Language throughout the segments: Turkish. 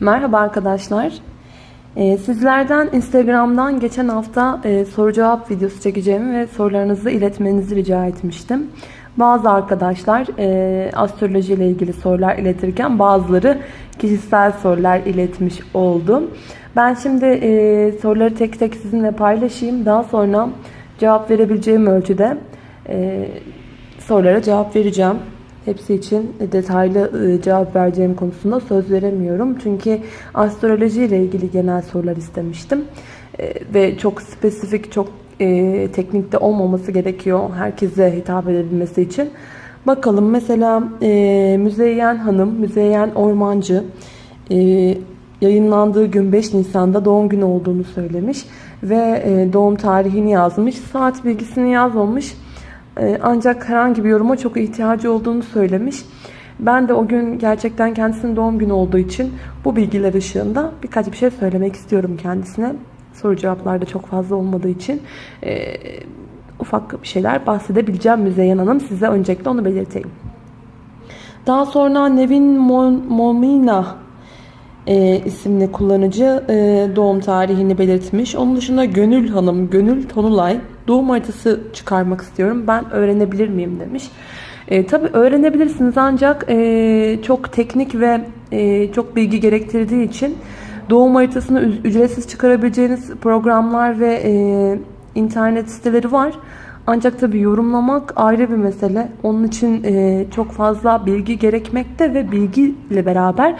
Merhaba arkadaşlar. Ee, sizlerden Instagram'dan geçen hafta e, soru cevap videosu çekeceğimi ve sorularınızı iletmenizi rica etmiştim. Bazı arkadaşlar e, astroloji ile ilgili sorular iletirken bazıları kişisel sorular iletmiş oldu. Ben şimdi e, soruları tek tek sizinle paylaşayım. Daha sonra cevap verebileceğim ölçüde sorulara cevap vereceğim. Hepsi için detaylı e, cevap vereceğim konusunda söz veremiyorum. Çünkü astroloji ile ilgili genel sorular istemiştim. E, ve çok spesifik, çok e, teknikte olmaması gerekiyor herkese hitap edebilmesi için. Bakalım mesela Müzeyyen Hanım, Müzeyyen Ormancı yayınlandığı gün 5 Nisan'da doğum günü olduğunu söylemiş. Ve doğum tarihini yazmış. Saat bilgisini yazmamış. Ee, ancak herhangi bir yoruma çok ihtiyacı olduğunu söylemiş. Ben de o gün gerçekten kendisinin doğum günü olduğu için bu bilgiler ışığında birkaç bir şey söylemek istiyorum kendisine. Soru cevaplarda çok fazla olmadığı için e, ufak bir şeyler bahsedebileceğim Müzeyyen Hanım. Size öncelikle onu belirteyim. Daha sonra Nevin Momina e, isimli kullanıcı e, doğum tarihini belirtmiş. Onun dışında Gönül Hanım, Gönül Tonulay doğum haritası çıkarmak istiyorum. Ben öğrenebilir miyim demiş. E, tabii öğrenebilirsiniz ancak e, çok teknik ve e, çok bilgi gerektirdiği için doğum haritasını ücretsiz çıkarabileceğiniz programlar ve e, internet siteleri var. Ancak tabii yorumlamak ayrı bir mesele. Onun için e, çok fazla bilgi gerekmekte ve bilgiyle beraber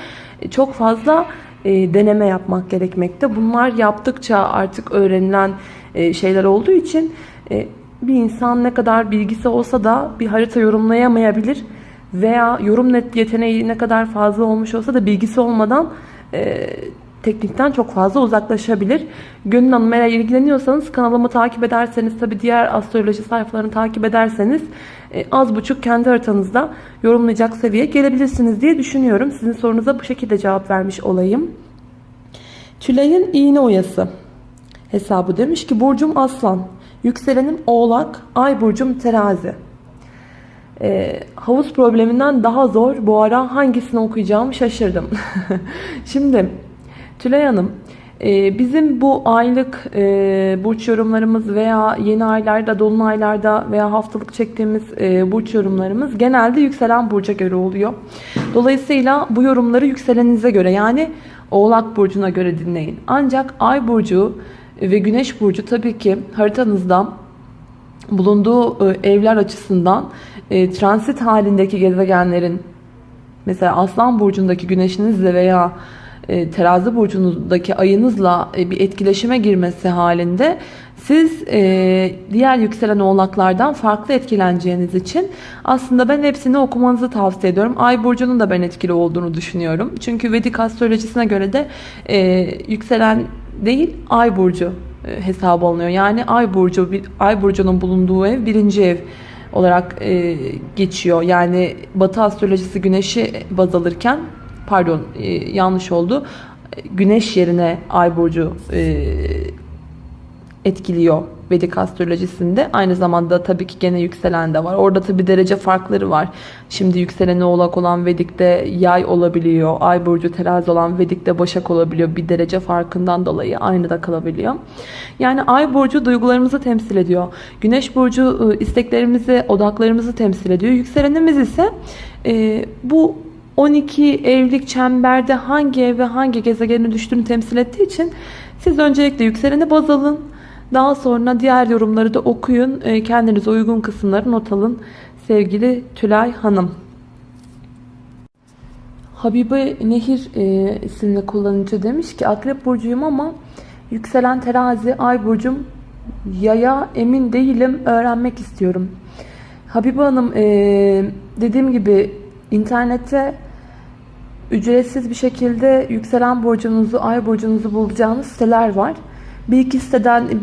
çok fazla e, deneme yapmak gerekmekte. Bunlar yaptıkça artık öğrenilen e, şeyler olduğu için e, bir insan ne kadar bilgisi olsa da bir harita yorumlayamayabilir veya yorum net yeteneği ne kadar fazla olmuş olsa da bilgisi olmadan e, teknikten çok fazla uzaklaşabilir. Gönül Hanım eğer ilgileniyorsanız kanalımı takip ederseniz tabi diğer astroloji sayfalarını takip ederseniz e, az buçuk kendi haritanızda yorumlayacak seviyeye gelebilirsiniz diye düşünüyorum. Sizin sorunuza bu şekilde cevap vermiş olayım. Tülay'ın iğne oyası hesabı demiş ki Burcum Aslan, yükselenim Oğlak, Ay Burcum Terazi. E, havuz probleminden daha zor. Bu ara hangisini okuyacağımı şaşırdım. Şimdi Tülay Hanım, e, bizim bu aylık e, burç yorumlarımız veya yeni aylarda, dolunaylarda veya haftalık çektiğimiz e, burç yorumlarımız genelde yükselen burca göre oluyor. Dolayısıyla bu yorumları yükselenize göre yani Oğlak Burcu'na göre dinleyin. Ancak Ay Burcu ve Güneş Burcu tabii ki haritanızda bulunduğu evler açısından transit halindeki gezegenlerin mesela Aslan Burcu'ndaki güneşinizle veya e, terazi burcunuzdaki ayınızla e, bir etkileşime girmesi halinde siz e, diğer yükselen oğlaklardan farklı etkileneceğiniz için aslında ben hepsini okumanızı tavsiye ediyorum. Ay burcunun da ben etkili olduğunu düşünüyorum. Çünkü Vedik astrolojisine göre de yükselen değil ay burcu hesabı alınıyor. Yani ay burcu, ay burcunun bulunduğu ev birinci ev olarak geçiyor. Yani Batı astrolojisi güneşi baz alırken pardon e, yanlış oldu. Güneş yerine ay burcu e, etkiliyor Vedik astrolojisinde. Aynı zamanda tabii ki gene yükselen de var. Orada tabii derece farkları var. Şimdi yükseleni oğlak olan Vedik'te yay olabiliyor. Ay burcu terazi olan Vedik'te başak olabiliyor. Bir derece farkından dolayı aynı da kalabiliyor. Yani ay burcu duygularımızı temsil ediyor. Güneş burcu e, isteklerimizi, odaklarımızı temsil ediyor. Yükselenimiz ise e, bu 12 evlilik çemberde hangi ev ve hangi gezegenin düştüğünü temsil ettiği için siz öncelikle yükseleni baz alın. Daha sonra diğer yorumları da okuyun. E, kendinize uygun kısımları not alın. Sevgili Tülay Hanım. Habibe Nehir e, isimli kullanıcı demiş ki Akrep Burcu'yum ama yükselen terazi Ay Burcu'm yaya emin değilim öğrenmek istiyorum. Habibe Hanım e, dediğim gibi internette ücretsiz bir şekilde yükselen burcunuzu, ay burcunuzu bulacağınız siteler var. Bir iki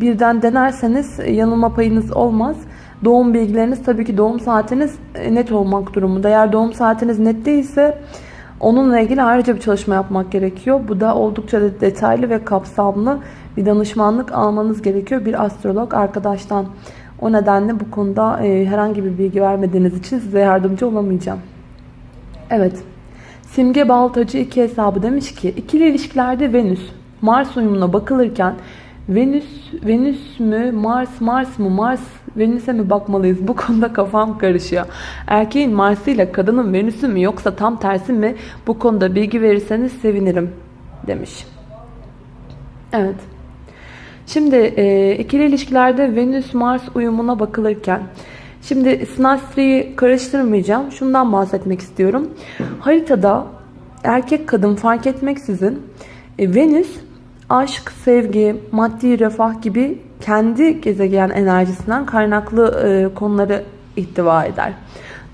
birden denerseniz yanılma payınız olmaz. Doğum bilgileriniz tabii ki doğum saatiniz e, net olmak durumunda. Eğer doğum saatiniz net değilse onunla ilgili ayrıca bir çalışma yapmak gerekiyor. Bu da oldukça detaylı ve kapsamlı bir danışmanlık almanız gerekiyor bir astrolog arkadaştan. O nedenle bu konuda e, herhangi bir bilgi vermediğiniz için size yardımcı olamayacağım. Evet. Simge Baltacı iki hesabı demiş ki ikili ilişkilerde Venüs Mars uyumuna bakılırken Venüs Venüs mü Mars Mars mı Mars Venüs'e mi bakmalıyız? Bu konuda kafam karışıyor. Erkeğin Mars'ı ile kadının Venüs'ü mü yoksa tam tersi mi? Bu konuda bilgi verirseniz sevinirim demiş. Evet. Şimdi e, ikili ilişkilerde Venüs-Mars uyumuna bakılırken Şimdi Sinastri'yi karıştırmayacağım. Şundan bahsetmek istiyorum. Haritada erkek kadın fark etmeksizin e, Venüs aşk, sevgi, maddi refah gibi kendi gezegen enerjisinden kaynaklı e, konuları ihtiva eder.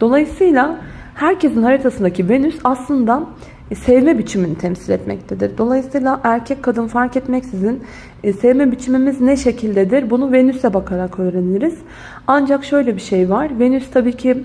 Dolayısıyla herkesin haritasındaki Venüs aslında e, sevme biçimini temsil etmektedir. Dolayısıyla erkek kadın fark etmeksizin e, sevme biçimimiz ne şekildedir bunu Venüs'e bakarak öğreniriz. Ancak şöyle bir şey var. Venüs tabii ki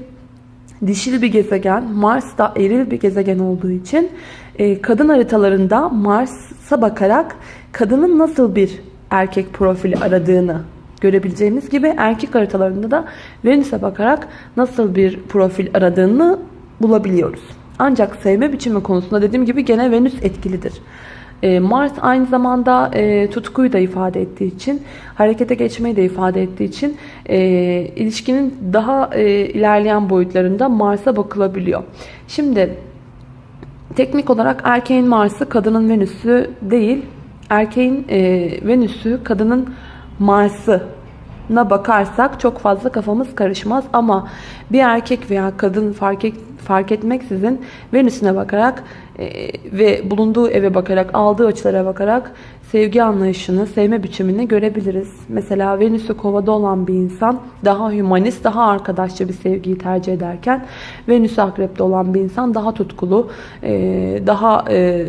dişil bir gezegen, Mars da eril bir gezegen olduğu için e, kadın haritalarında Mars'a bakarak kadının nasıl bir erkek profili aradığını görebileceğimiz gibi erkek haritalarında da Venüs'e bakarak nasıl bir profil aradığını bulabiliyoruz. Ancak sevme biçimi konusunda dediğim gibi gene Venüs etkilidir. E, Mars aynı zamanda e, tutkuyu da ifade ettiği için, harekete geçmeyi de ifade ettiği için ilişkinin daha ilerleyen boyutlarında Mars'a bakılabiliyor. Şimdi teknik olarak erkeğin Mars'ı kadının Venüs'ü değil, erkeğin e, Venüs'ü kadının Mars'ı na bakarsak çok fazla kafamız karışmaz ama bir erkek veya kadın fark, et, fark etmeksizin Venüs'üne bakarak e, ve bulunduğu eve bakarak aldığı açılara bakarak sevgi anlayışını, sevme biçimini görebiliriz. Mesela Venüs'ü kovada olan bir insan daha humanist, daha arkadaşça bir sevgiyi tercih ederken Venüs'ü akrepte olan bir insan daha tutkulu, e, daha e,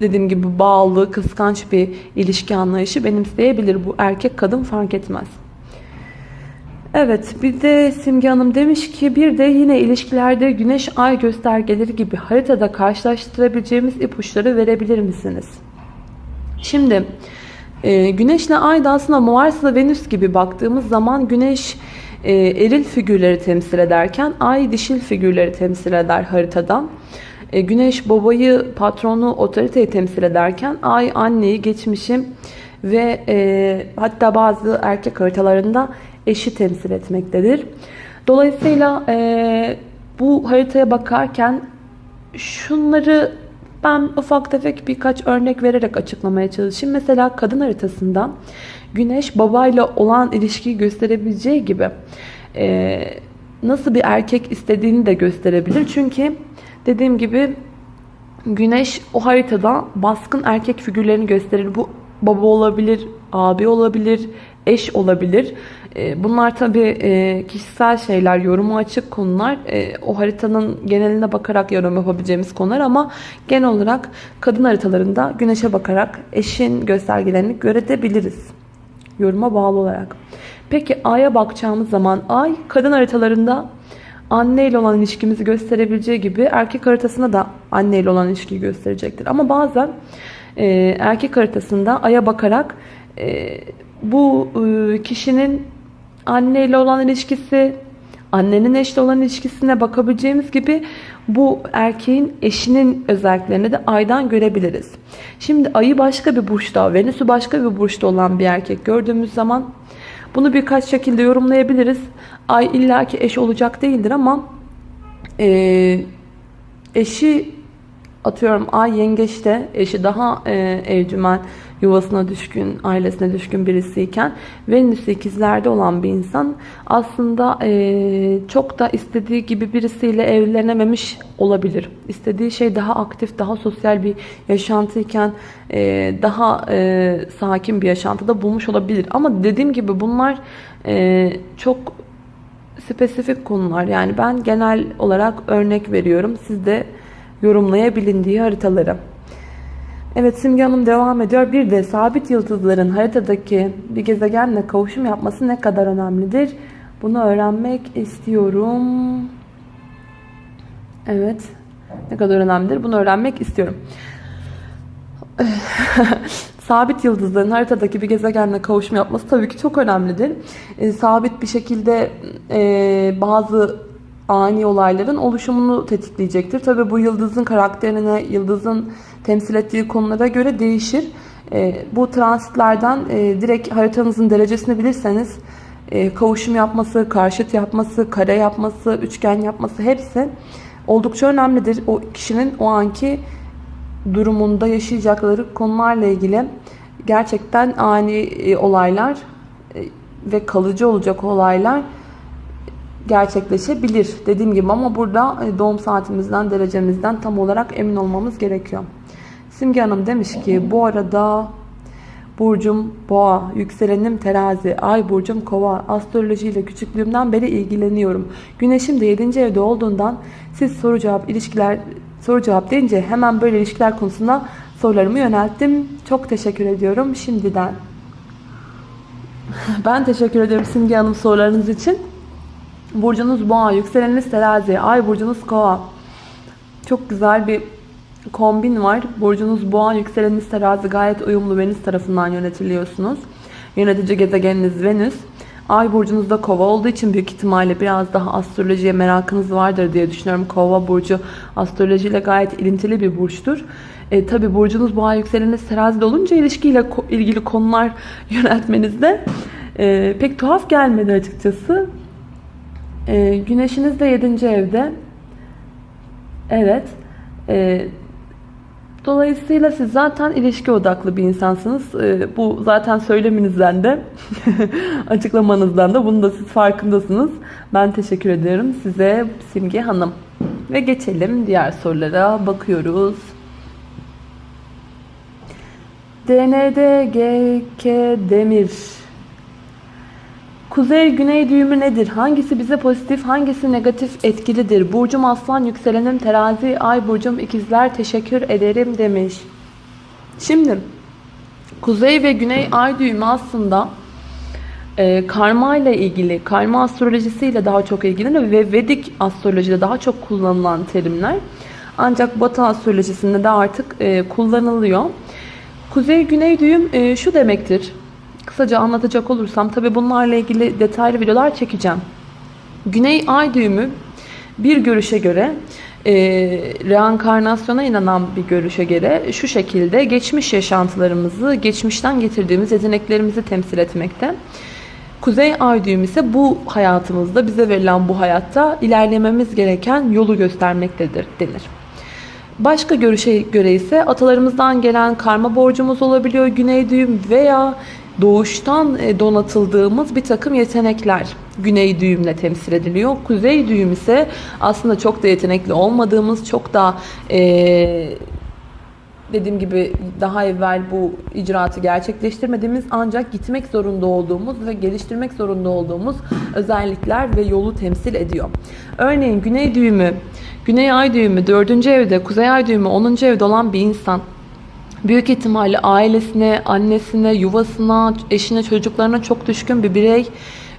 dediğim gibi bağlı, kıskanç bir ilişki anlayışı benimseyebilir. Bu erkek kadın fark etmez. Evet bir de Simge Hanım demiş ki bir de yine ilişkilerde güneş ay göstergeleri gibi haritada karşılaştırabileceğimiz ipuçları verebilir misiniz? Şimdi e, güneşle ay da aslında Mars'la Venüs gibi baktığımız zaman güneş e, eril figürleri temsil ederken ay dişil figürleri temsil eder haritadan. E, güneş babayı, patronu, otoriteyi temsil ederken ay anneyi, geçmişim ve e, hatta bazı erkek haritalarında eşi temsil etmektedir. Dolayısıyla e, bu haritaya bakarken şunları ben ufak tefek birkaç örnek vererek açıklamaya çalışayım. Mesela kadın haritasında güneş babayla olan ilişkiyi gösterebileceği gibi e, nasıl bir erkek istediğini de gösterebilir. Çünkü dediğim gibi güneş o haritada baskın erkek figürlerini gösterir. Bu baba olabilir, abi olabilir, eş olabilir. E, bunlar tabii e, kişisel şeyler, yorumu açık konular. E, o haritanın geneline bakarak yorum yapabileceğimiz konular ama genel olarak kadın haritalarında güneşe bakarak eşin göstergelerini görebiliriz. Yoruma bağlı olarak. Peki Ay'a bakacağımız zaman Ay kadın haritalarında anne ile olan ilişkimizi gösterebileceği gibi erkek haritasında da anne ile olan ilişkiyi gösterecektir. Ama bazen erkek haritasında Ay'a bakarak bu kişinin anneyle olan ilişkisi, annenin eşle olan ilişkisine bakabileceğimiz gibi bu erkeğin eşinin özelliklerini de aydan görebiliriz. Şimdi ayı başka bir burçta, Venüs'ü başka bir burçta olan bir erkek gördüğümüz zaman bunu birkaç şekilde yorumlayabiliriz. Ay illaki eş olacak değildir ama e, eşi atıyorum ay yengeçte eşi daha e, evcimen yuvasına düşkün, ailesine düşkün birisiyken Venüs ikizlerde olan bir insan aslında e, çok da istediği gibi birisiyle evlenememiş olabilir. İstediği şey daha aktif, daha sosyal bir yaşantıyken e, daha e, sakin bir yaşantıda bulmuş olabilir. Ama dediğim gibi bunlar çok spesifik konular. Yani ben genel olarak örnek veriyorum. Siz de yorumlayabilin diye haritaları. Evet Simge Hanım devam ediyor. Bir de sabit yıldızların haritadaki bir gezegenle kavuşum yapması ne kadar önemlidir? Bunu öğrenmek istiyorum. Evet. Ne kadar önemlidir? Bunu öğrenmek istiyorum. sabit yıldızların haritadaki bir gezegenle kavuşum yapması tabii ki çok önemlidir. E, sabit bir şekilde e, bazı ani olayların oluşumunu tetikleyecektir. Tabi bu yıldızın karakterine, yıldızın temsil ettiği konulara göre değişir. E, bu transitlerden e, direkt haritanızın derecesini bilirseniz e, kavuşum yapması, karşıt yapması, kare yapması, üçgen yapması hepsi oldukça önemlidir. O kişinin o anki durumunda yaşayacakları konularla ilgili gerçekten ani olaylar ve kalıcı olacak olaylar gerçekleşebilir. Dediğim gibi ama burada e, doğum saatimizden, derecemizden tam olarak emin olmamız gerekiyor. Simge Hanım demiş ki bu arada Burcum boğa, yükselenim terazi, ay burcum kova, astrolojiyle küçüklüğümden beri ilgileniyorum. Güneşim de 7. evde olduğundan siz soru cevap ilişkiler soru cevap deyince hemen böyle ilişkiler konusunda sorularımı yönelttim. Çok teşekkür ediyorum şimdiden. Ben teşekkür ediyorum Simge Hanım sorularınız için. Burcunuz boğa, yükseleniniz terazi, ay burcunuz kova. Çok güzel bir kombin var. Burcunuz boğa, yükseleniniz terazi gayet uyumlu Venüs tarafından yönetiliyorsunuz. Yönetici gezegeniniz Venüs. Ay burcunuzda kova olduğu için büyük ihtimalle biraz daha astrolojiye merakınız vardır diye düşünüyorum. Kova burcu astrolojiyle gayet ilintili bir burçtur. E, Tabi burcunuz boğa yükseleniniz terazide olunca ilişkiyle ilgili konular yöneltmenizde e, pek tuhaf gelmedi açıkçası. E, güneşiniz de 7. evde. Evet. E, Dolayısıyla siz zaten ilişki odaklı bir insansınız. Ee, bu zaten söyleminizden de açıklamanızdan da bunu da siz farkındasınız. Ben teşekkür ediyorum size Simge Hanım. Ve geçelim diğer sorulara bakıyoruz. DND GK Demir Kuzey-güney düğümü nedir? Hangisi bize pozitif, hangisi negatif etkilidir? Burcum aslan, yükselenim terazi, ay burcum ikizler teşekkür ederim demiş. Şimdi kuzey ve güney ay düğümü aslında e, karma ile ilgili, karma astrolojisiyle daha çok ilgileniyor ve Vedik astrolojide daha çok kullanılan terimler. Ancak Batı astrolojisinde de artık e, kullanılıyor. Kuzey-güney düğüm e, şu demektir. Kısaca anlatacak olursam tabi bunlarla ilgili detaylı videolar çekeceğim. Güney ay düğümü bir görüşe göre e, reenkarnasyona inanan bir görüşe göre şu şekilde geçmiş yaşantılarımızı, geçmişten getirdiğimiz yeteneklerimizi temsil etmekte. Kuzey ay düğümü ise bu hayatımızda bize verilen bu hayatta ilerlememiz gereken yolu göstermektedir denir. Başka görüşe göre ise atalarımızdan gelen karma borcumuz olabiliyor güney düğüm veya doğuştan e, donatıldığımız bir takım yetenekler güney düğümle temsil ediliyor. Kuzey düğüm ise aslında çok da yetenekli olmadığımız, çok da ee, dediğim gibi daha evvel bu icraatı gerçekleştirmediğimiz ancak gitmek zorunda olduğumuz ve geliştirmek zorunda olduğumuz özellikler ve yolu temsil ediyor. Örneğin güney düğümü, güney ay düğümü 4. evde, kuzey ay düğümü 10. evde olan bir insan büyük ihtimalle ailesine, annesine, yuvasına, eşine, çocuklarına çok düşkün bir birey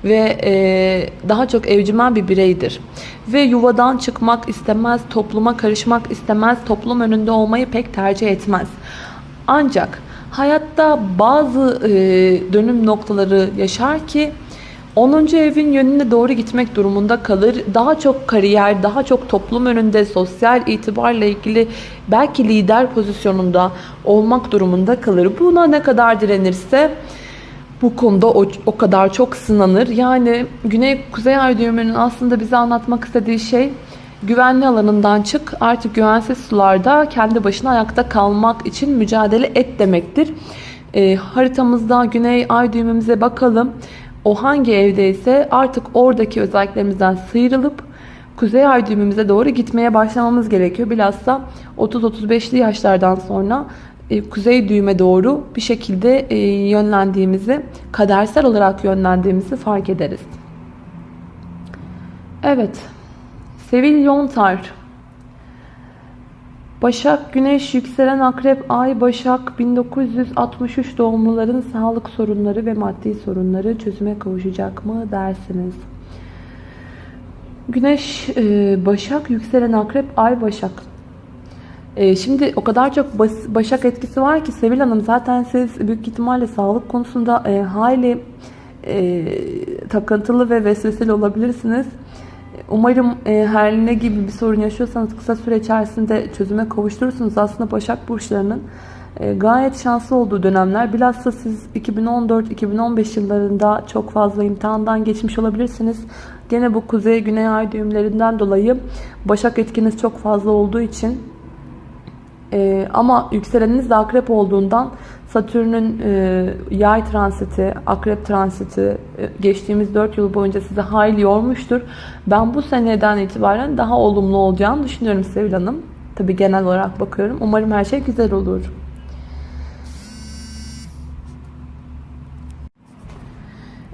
ve e, daha çok evcimen bir bireydir. Ve yuvadan çıkmak istemez, topluma karışmak istemez, toplum önünde olmayı pek tercih etmez. Ancak hayatta bazı e, dönüm noktaları yaşar ki 10. evin yönüne doğru gitmek durumunda kalır. Daha çok kariyer, daha çok toplum önünde sosyal itibarla ilgili belki lider pozisyonunda olmak durumunda kalır. Buna ne kadar direnirse bu konuda o, o kadar çok sınanır. Yani Güney-Kuzey Ay düğümünün aslında bize anlatmak istediği şey güvenli alanından çık artık güvensiz sularda kendi başına ayakta kalmak için mücadele et demektir. E, haritamızda Güney Ay düğümümüze bakalım o hangi evdeyse artık oradaki özelliklerimizden sıyrılıp kuzey ay düğümümüze doğru gitmeye başlamamız gerekiyor. Bilhassa 30-35'li yaşlardan sonra e, kuzey düğüme doğru bir şekilde e, yönlendiğimizi, kadersel olarak yönlendiğimizi fark ederiz. Evet, Sevil Yontar Başak, Güneş, Yükselen Akrep, Ay, Başak 1963 doğumluların sağlık sorunları ve maddi sorunları çözüme kavuşacak mı dersiniz? Güneş, e, Başak, Yükselen Akrep, Ay, Başak. E, şimdi o kadar çok Başak etkisi var ki Sevil Hanım zaten siz büyük ihtimalle sağlık konusunda e, hayli takıntılı ve vesveseli olabilirsiniz. Umarım e, her ne gibi bir sorun yaşıyorsanız kısa süre içerisinde çözüme kavuşturursunuz. Aslında Başak Burçlarının e, gayet şanslı olduğu dönemler. Bilhassa siz 2014-2015 yıllarında çok fazla imtihandan geçmiş olabilirsiniz. Gene bu kuzey güney ay düğümlerinden dolayı Başak etkiniz çok fazla olduğu için e, ama yükseleniniz de akrep olduğundan Satürn'ün e, yay transiti, akrep transiti e, geçtiğimiz 4 yıl boyunca sizi hayli yormuştur. Ben bu seneden itibaren daha olumlu olacağını düşünüyorum Sevil Hanım. Tabi genel olarak bakıyorum. Umarım her şey güzel olur.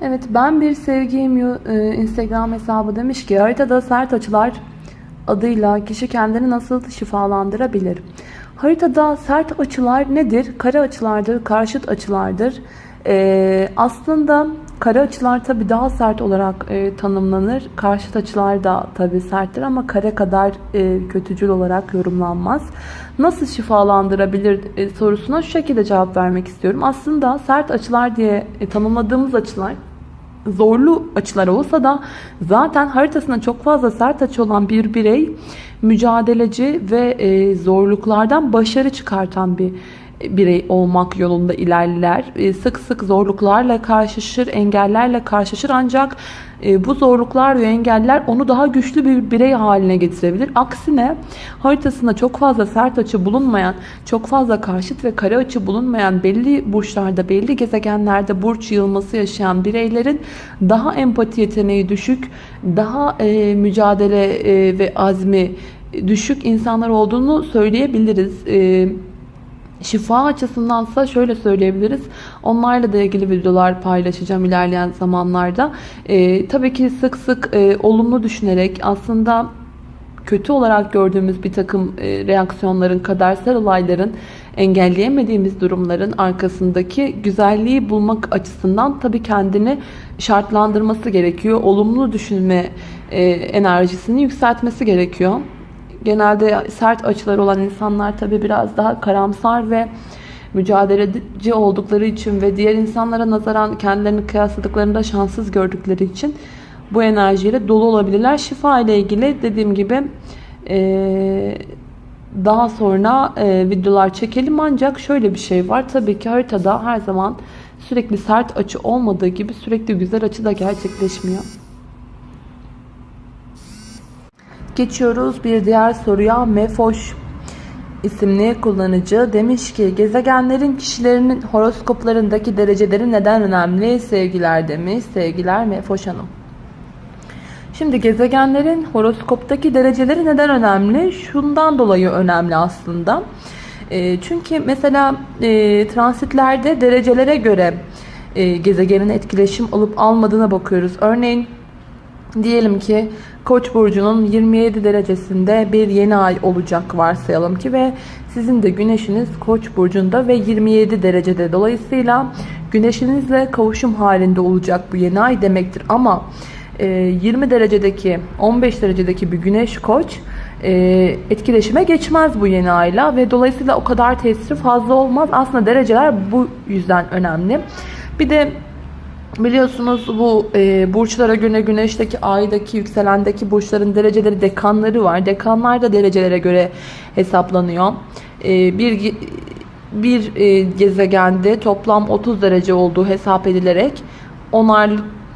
Evet ben bir sevgiyim e, Instagram hesabı demiş ki haritada sert açılar adıyla kişi kendini nasıl şifalandırabilir? Haritada sert açılar nedir? Kare açılardır, karşıt açılardır. Ee, aslında kare açılar tabi daha sert olarak e, tanımlanır. Karşıt açılar da tabi serttir ama kare kadar e, kötücül olarak yorumlanmaz. Nasıl şifalandırabilir e, sorusuna şu şekilde cevap vermek istiyorum. Aslında sert açılar diye e, tanımladığımız açılar zorlu açılar olsa da zaten haritasında çok fazla sert açı olan bir birey mücadeleci ve e, zorluklardan başarı çıkartan bir birey olmak yolunda ilerler. E, sık sık zorluklarla karşılaşır, engellerle karşılaşır ancak e, bu zorluklar ve engeller onu daha güçlü bir birey haline getirebilir. Aksine haritasında çok fazla sert açı bulunmayan, çok fazla karşıt ve kare açı bulunmayan belli burçlarda, belli gezegenlerde burç yığılması yaşayan bireylerin daha empati yeteneği düşük, daha e, mücadele ve azmi düşük insanlar olduğunu söyleyebiliriz. Evet Şifa açısındansa şöyle söyleyebiliriz. Onlarla da ilgili videolar paylaşacağım ilerleyen zamanlarda. Ee, tabii ki sık sık e, olumlu düşünerek aslında kötü olarak gördüğümüz bir takım e, reaksiyonların, kadersel olayların, engelleyemediğimiz durumların arkasındaki güzelliği bulmak açısından tabii kendini şartlandırması gerekiyor. Olumlu düşünme e, enerjisini yükseltmesi gerekiyor genelde sert açılar olan insanlar tabi biraz daha karamsar ve mücadeleci oldukları için ve diğer insanlara nazaran kendilerini kıyasladıklarında şanssız gördükleri için bu enerjiyle dolu olabilirler. Şifa ile ilgili dediğim gibi daha sonra videolar çekelim ancak şöyle bir şey var. Tabii ki haritada her zaman sürekli sert açı olmadığı gibi sürekli güzel açı da gerçekleşmiyor. Geçiyoruz bir diğer soruya. Mefoş isimli kullanıcı demiş ki gezegenlerin kişilerinin horoskoplarındaki dereceleri neden önemli? Sevgiler demiş. Sevgiler Mefoş Hanım. Şimdi gezegenlerin horoskoptaki dereceleri neden önemli? Şundan dolayı önemli aslında. E, çünkü mesela e, transitlerde derecelere göre e, gezegenin etkileşim alıp almadığına bakıyoruz. Örneğin diyelim ki Koç burcunun 27 derecesinde bir yeni ay olacak varsayalım ki ve sizin de güneşiniz Koç burcunda ve 27 derecede. Dolayısıyla güneşinizle kavuşum halinde olacak bu yeni ay demektir. Ama 20 e, derecedeki 15 derecedeki bir güneş koç e, etkileşime geçmez bu yeni ayla ve dolayısıyla o kadar tesiri fazla olmaz. Aslında dereceler bu yüzden önemli. Bir de Biliyorsunuz bu e, burçlara göre güneşteki, aydaki, yükselendeki burçların dereceleri, dekanları var. Dekanlar da derecelere göre hesaplanıyor. E, bir bir e, gezegende toplam 30 derece olduğu hesap edilerek onar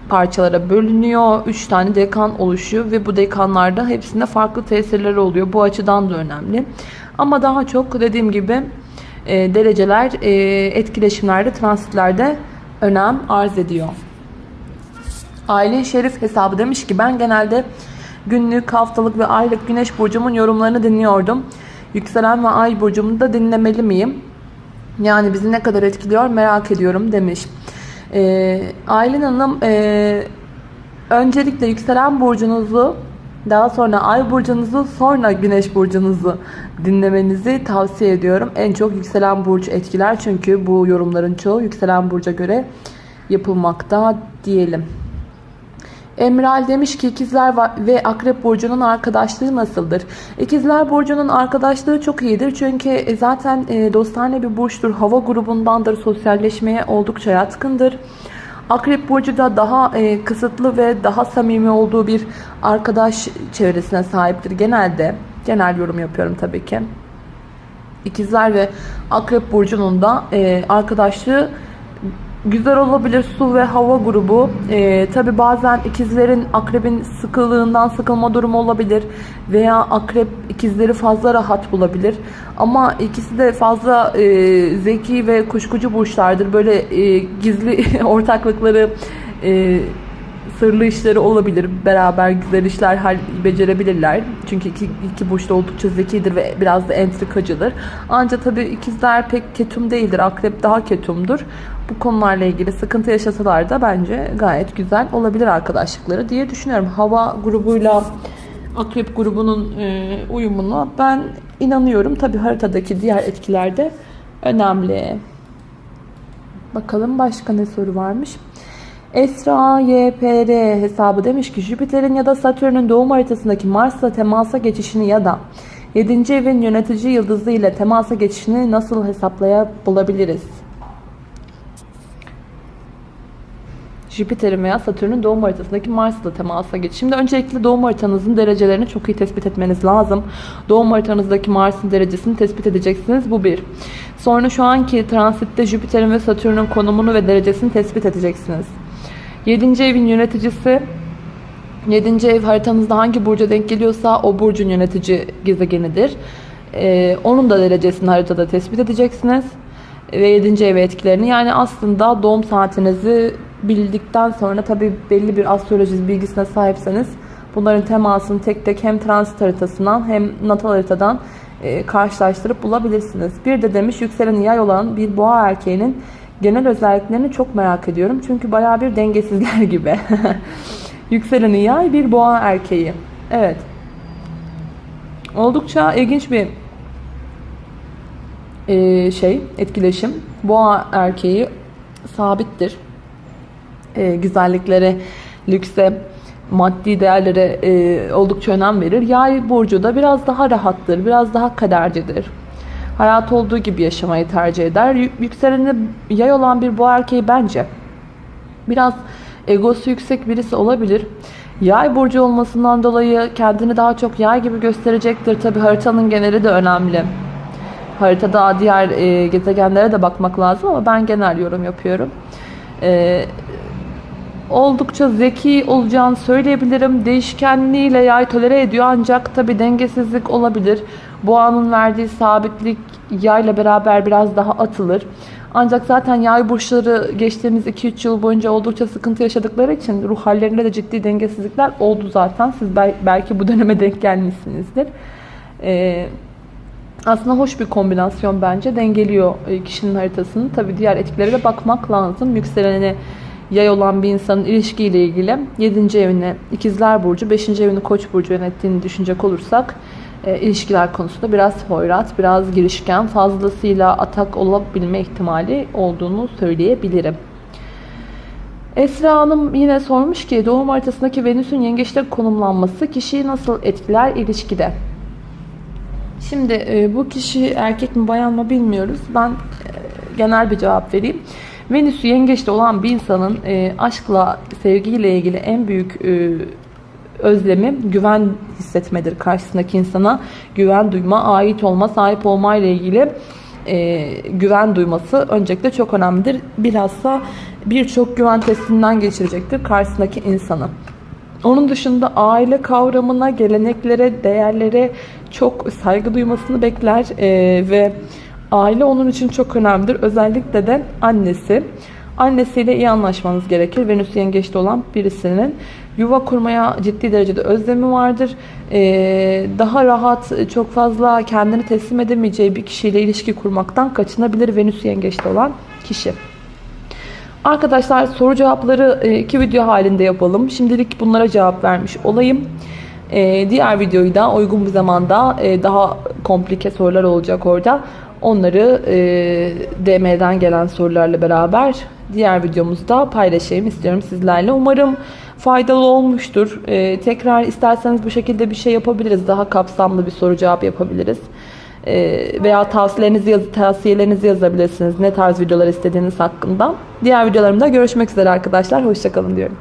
parçalara bölünüyor. 3 tane dekan oluşuyor ve bu dekanlarda hepsinde farklı tesirleri oluyor. Bu açıdan da önemli. Ama daha çok dediğim gibi e, dereceler e, etkileşimlerde, transitlerde önem arz ediyor. Aylin Şerif hesabı demiş ki ben genelde günlük, haftalık ve aylık güneş burcumun yorumlarını dinliyordum. Yükselen ve ay burcumu da dinlemeli miyim? Yani bizi ne kadar etkiliyor merak ediyorum demiş. Ee, Aylin Hanım e, öncelikle yükselen burcunuzu daha sonra ay burcunuzu sonra güneş burcunuzu dinlemenizi tavsiye ediyorum. En çok yükselen burcu etkiler çünkü bu yorumların çoğu yükselen burca göre yapılmakta diyelim. Emral demiş ki ikizler ve akrep burcunun arkadaşlığı nasıldır? İkizler burcunun arkadaşlığı çok iyidir. Çünkü e, zaten e, dostane bir burçtur. Hava grubundandır. Sosyalleşmeye oldukça yatkındır. Akrep Burcu da daha e, kısıtlı ve daha samimi olduğu bir arkadaş çevresine sahiptir genelde. Genel yorum yapıyorum tabii ki. İkizler ve Akrep Burcu'nun da e, arkadaşlığı güzel olabilir su ve hava grubu. Ee, Tabi bazen ikizlerin akrebin sıkılığından sıkılma durumu olabilir. Veya akrep ikizleri fazla rahat bulabilir. Ama ikisi de fazla e, zeki ve kuşkucu burçlardır. Böyle e, gizli ortaklıkları e, sırlı işleri olabilir. Beraber güzel işler becerebilirler. Çünkü iki, iki burç da oldukça zekidir ve biraz da entrikacıdır. Ancak tabii ikizler pek ketum değildir. Akrep daha ketumdur. Bu konularla ilgili sıkıntı yaşasalar da bence gayet güzel olabilir arkadaşlıkları diye düşünüyorum. Hava grubuyla akrep grubunun e, uyumuna ben inanıyorum. Tabii haritadaki diğer etkiler de önemli. Bakalım başka ne soru varmış. Esra YPR hesabı demiş ki Jüpiter'in ya da Satürn'ün doğum haritasındaki Mars'la temasa geçişini ya da 7. evin yönetici yıldızı ile temasa geçişini nasıl hesaplayabiliriz? Jüpiter'in veya Satürn'ün doğum haritasındaki Mars'la temasa geçiş. Şimdi öncelikle doğum haritanızın derecelerini çok iyi tespit etmeniz lazım. Doğum haritanızdaki Mars'ın derecesini tespit edeceksiniz. Bu bir. Sonra şu anki transitte Jüpiter'in ve Satürn'ün konumunu ve derecesini tespit edeceksiniz. 7. evin yöneticisi 7. ev haritanızda hangi burca denk geliyorsa o burcun yönetici gezegenidir. Ee, onun da derecesini haritada tespit edeceksiniz. Ve 7. ev etkilerini yani aslında doğum saatinizi bildikten sonra tabi belli bir astroloji bilgisine sahipseniz bunların temasını tek tek hem transit haritasından hem natal haritadan e, karşılaştırıp bulabilirsiniz. Bir de demiş yükselen yay olan bir boğa erkeğinin genel özelliklerini çok merak ediyorum. Çünkü baya bir dengesizler gibi. yükselen yay bir boğa erkeği. Evet. Oldukça ilginç bir e, şey, etkileşim. Boğa erkeği sabittir e, güzelliklere, lükse, maddi değerlere e, oldukça önem verir. Yay burcu da biraz daha rahattır, biraz daha kadercidir. Hayat olduğu gibi yaşamayı tercih eder. Yükseleni yay olan bir bu erkeği bence biraz egosu yüksek birisi olabilir. Yay burcu olmasından dolayı kendini daha çok yay gibi gösterecektir. Tabi haritanın geneli de önemli. Haritada diğer e, gezegenlere de bakmak lazım ama ben genel yorum yapıyorum. E, oldukça zeki olacağını söyleyebilirim. Değişkenliğiyle yay tolere ediyor ancak tabi dengesizlik olabilir. Boğanın verdiği sabitlik yayla beraber biraz daha atılır. Ancak zaten yay burçları geçtiğimiz 2-3 yıl boyunca oldukça sıkıntı yaşadıkları için ruh hallerinde de ciddi dengesizlikler oldu zaten. Siz belki bu döneme denk gelmişsinizdir. Ee, aslında hoş bir kombinasyon bence. Dengeliyor e, kişinin haritasını. Tabi diğer etkilere de bakmak lazım. Yükseleni yay olan bir insanın ilişkiyle ilgili 7. evini ikizler burcu, 5. evini koç burcu yönettiğini düşünecek olursak e, ilişkiler konusunda biraz hoyrat, biraz girişken, fazlasıyla atak olabilme ihtimali olduğunu söyleyebilirim. Esra Hanım yine sormuş ki doğum haritasındaki Venüs'ün yengeçte konumlanması kişiyi nasıl etkiler ilişkide? Şimdi e, bu kişi erkek mi bayan mı bilmiyoruz. Ben e, genel bir cevap vereyim. Venüs'ü yengeçte olan bir insanın e, aşkla, sevgiyle ilgili en büyük e, özlemi güven hissetmedir karşısındaki insana. Güven duyma, ait olma, sahip olma ile ilgili e, güven duyması öncelikle çok önemlidir. Bilhassa birçok güven testinden geçirecektir karşısındaki insanı. Onun dışında aile kavramına, geleneklere, değerlere çok saygı duymasını bekler e, ve Aile onun için çok önemlidir. Özellikle de annesi. Annesiyle iyi anlaşmanız gerekir. Venüs yengeçte olan birisinin yuva kurmaya ciddi derecede özlemi vardır. Ee, daha rahat, çok fazla kendini teslim edemeyeceği bir kişiyle ilişki kurmaktan kaçınabilir Venüs yengeçte olan kişi. Arkadaşlar soru cevapları e, iki video halinde yapalım. Şimdilik bunlara cevap vermiş olayım. Ee, diğer videoyu da uygun bir zamanda e, daha komplike sorular olacak orada. Onları e, DM'den gelen sorularla beraber diğer videomuzda paylaşayım istiyorum sizlerle. Umarım faydalı olmuştur. E, tekrar isterseniz bu şekilde bir şey yapabiliriz. Daha kapsamlı bir soru cevap yapabiliriz. e, veya tavsiyelerinizi, yaz, tavsiyelerinizi yazabilirsiniz. Ne tarz videolar istediğiniz hakkında. Diğer videolarımda görüşmek üzere arkadaşlar. Hoşçakalın diyorum.